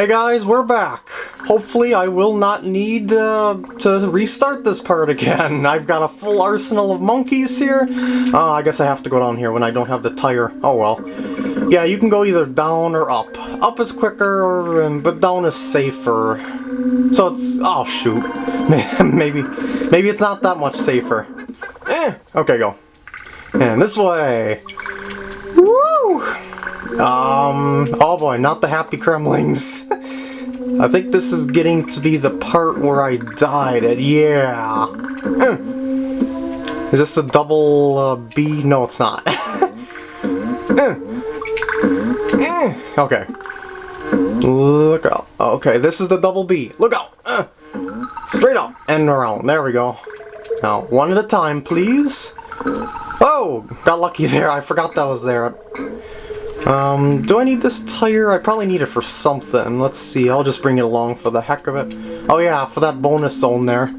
Hey guys, we're back. Hopefully I will not need uh, to restart this part again. I've got a full arsenal of monkeys here. Uh, I guess I have to go down here when I don't have the tire. Oh well. Yeah, you can go either down or up. Up is quicker, but down is safer. So it's... oh shoot. maybe, maybe it's not that much safer. Eh, okay, go. And this way. Um, oh boy, not the happy Kremlings. I think this is getting to be the part where I died at, yeah. Is this a double uh, B? No, it's not. okay. Look out. Okay, this is the double B. Look out! Straight up and around. There we go. Now, one at a time, please. Oh! Got lucky there. I forgot that was there. Um, do I need this tire? I probably need it for something. Let's see, I'll just bring it along for the heck of it. Oh yeah, for that bonus zone there.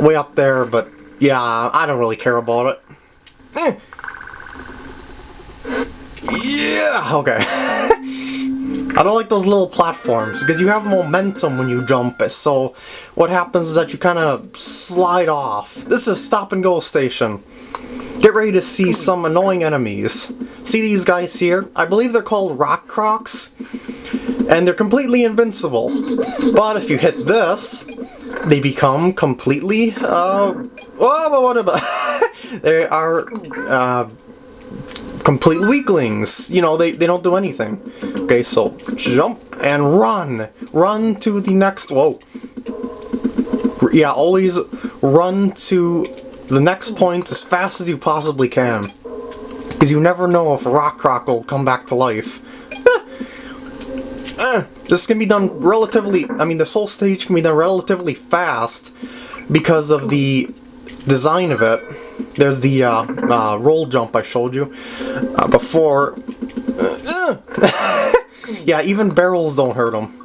Way up there, but yeah, I don't really care about it. Eh. Yeah, okay. I don't like those little platforms, because you have momentum when you jump, it, so what happens is that you kind of slide off. This is stop and go station. Get ready to see some annoying enemies. See these guys here? I believe they're called Rockkrocs. And they're completely invincible. But if you hit this, they become completely, uh, oh, what about, they are, uh, complete weaklings. You know, they, they don't do anything. Okay, so jump and run. Run to the next, whoa. Yeah, always run to the next point as fast as you possibly can. Because you never know if Rockkroc will come back to life. Eh, this can be done relatively, I mean this whole stage can be done relatively fast because of the design of it. There's the uh, uh, roll jump I showed you uh, before. yeah, even barrels don't hurt them.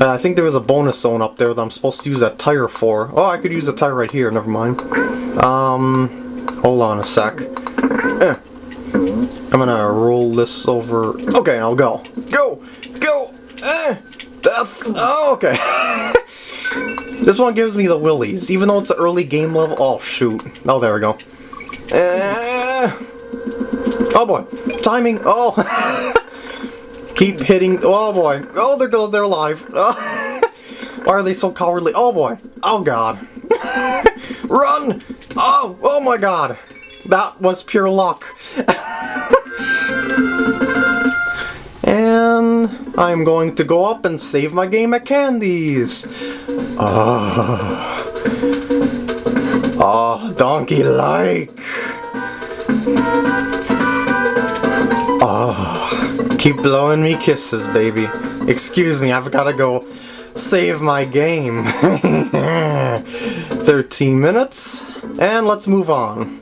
Uh, I think there was a bonus zone up there that I'm supposed to use that tire for. Oh, I could use the tire right here, never mind. Um, hold on a sec. Eh. I'm gonna roll this over. Okay, I'll go. Go! Go! Eh! Death! Oh, okay. this one gives me the willies, even though it's an early game level. Oh, shoot. Oh, there we go. Eh. Oh boy. Timing. Oh. Keep hitting. Oh boy. Oh, they're good. They're alive. Oh. Why are they so cowardly? Oh boy. Oh god. Run! Oh, oh my god. That was pure luck. and I'm going to go up and save my game at Candy's. Oh. Ah. Oh, ah, donkey-like. Oh, keep blowing me kisses, baby. Excuse me, I've gotta go save my game. 13 minutes, and let's move on.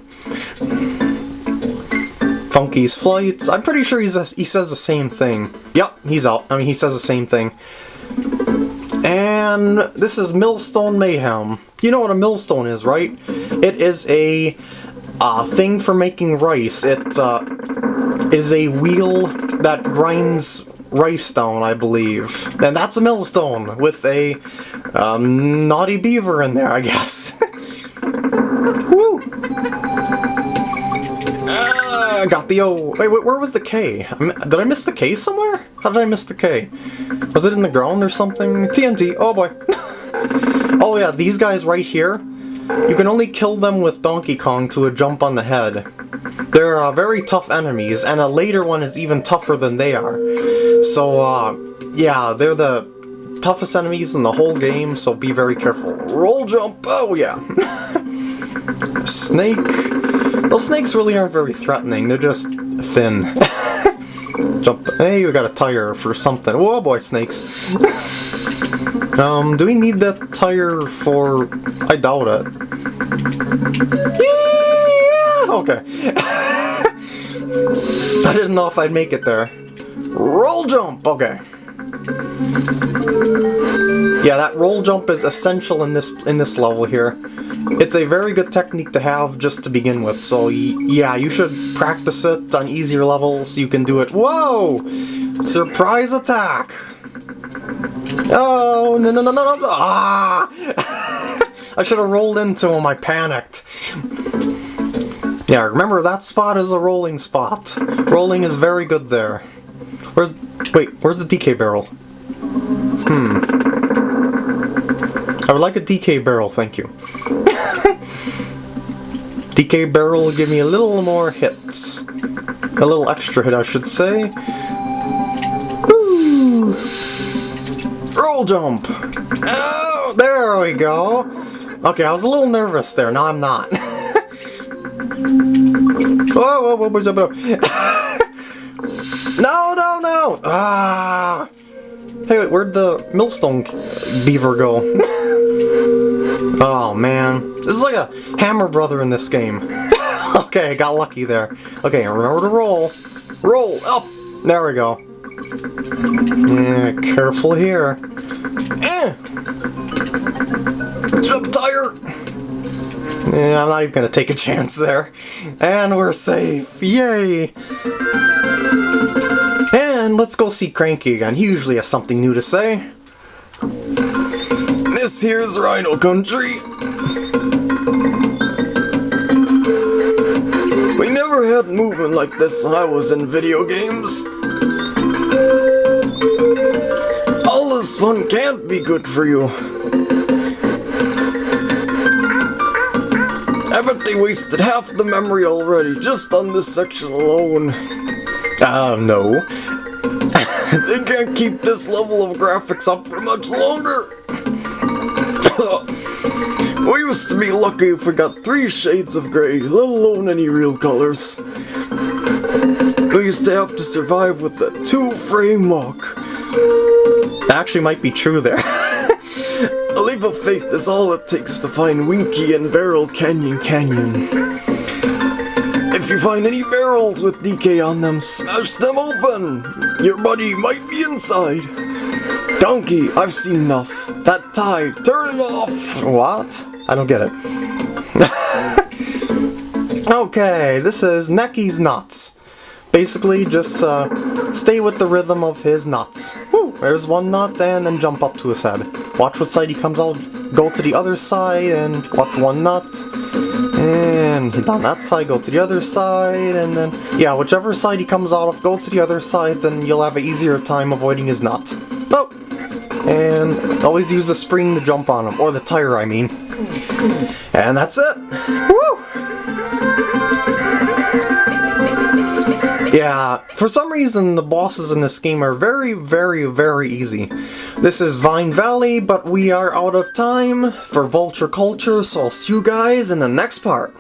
Funky's flights. I'm pretty sure he's a, he says the same thing. Yep, he's out. I mean, he says the same thing. And this is Millstone Mayhem. You know what a millstone is, right? It is a uh, thing for making rice. It uh, is a wheel that grinds down, I believe. And that's a millstone with a um, naughty beaver in there, I guess. Woo! Uh, got the O. Wait, wait, where was the K? Did I miss the K somewhere? How did I miss the K? Was it in the ground or something? TNT. Oh boy. oh yeah, these guys right here. You can only kill them with Donkey Kong to a jump on the head. They're very tough enemies, and a later one is even tougher than they are. So, uh, yeah, they're the toughest enemies in the whole game, so be very careful. Roll jump! Oh, yeah. Snake. Those snakes really aren't very threatening, they're just thin. jump. Hey, we got a tire for something. Whoa, boy, snakes. um, do we need that tire for... I doubt it. Okay. I didn't know if I'd make it there. Roll jump! Okay. Yeah, that roll jump is essential in this in this level here. It's a very good technique to have just to begin with, so yeah, you should practice it on easier levels so you can do it. Whoa! Surprise attack! Oh, no, no, no, no, no. Ah! I should have rolled into him, I panicked. Yeah, remember that spot is a rolling spot. Rolling is very good there. Where's... Wait, where's the DK barrel? Hmm. I would like a DK barrel, thank you. DK barrel will give me a little more hits. A little extra hit, I should say. Roll jump! Oh, there we go! Okay, I was a little nervous there, now I'm not. whoa, whoa, whoa, whoa, whoa, No, no, no! Ah! Hey, wait, where'd the millstone beaver go? oh, man. This is like a Hammer Brother in this game. okay, got lucky there. Okay, remember to roll. Roll! Up! There we go. Yeah, careful here. Eh! Jump tire! Yeah, I'm not even gonna take a chance there. And we're safe! Yay! And let's go see Cranky again. He usually has something new to say. This here's Rhino Country. We never had movement like this when I was in video games. All this fun can't be good for you. Bet they wasted half the memory already, just on this section alone. Ah, uh, no. they can't keep this level of graphics up for much longer. we used to be lucky if we got three shades of grey, let alone any real colors. We used to have to survive with a two-frame walk. That actually might be true there. Of faith is all it takes to find Winky and Barrel Cannon Canyon. If you find any barrels with DK on them, smash them open! Your buddy might be inside. Donkey, I've seen enough. That tie, turn it off! What? I don't get it. okay, this is Necky's Nuts. Basically, just uh, stay with the rhythm of his nuts. There's one and then jump up to his head. Watch what side he comes out, go to the other side, and watch one nut. And hit on that side, go to the other side, and then, yeah, whichever side he comes out of, go to the other side, then you'll have an easier time avoiding his nut. Oh! And always use the spring to jump on him, or the tire, I mean. And that's it! Woo! Yeah, for some reason the bosses in this game are very, very, very easy. This is Vine Valley, but we are out of time for Vulture Culture, so I'll see you guys in the next part.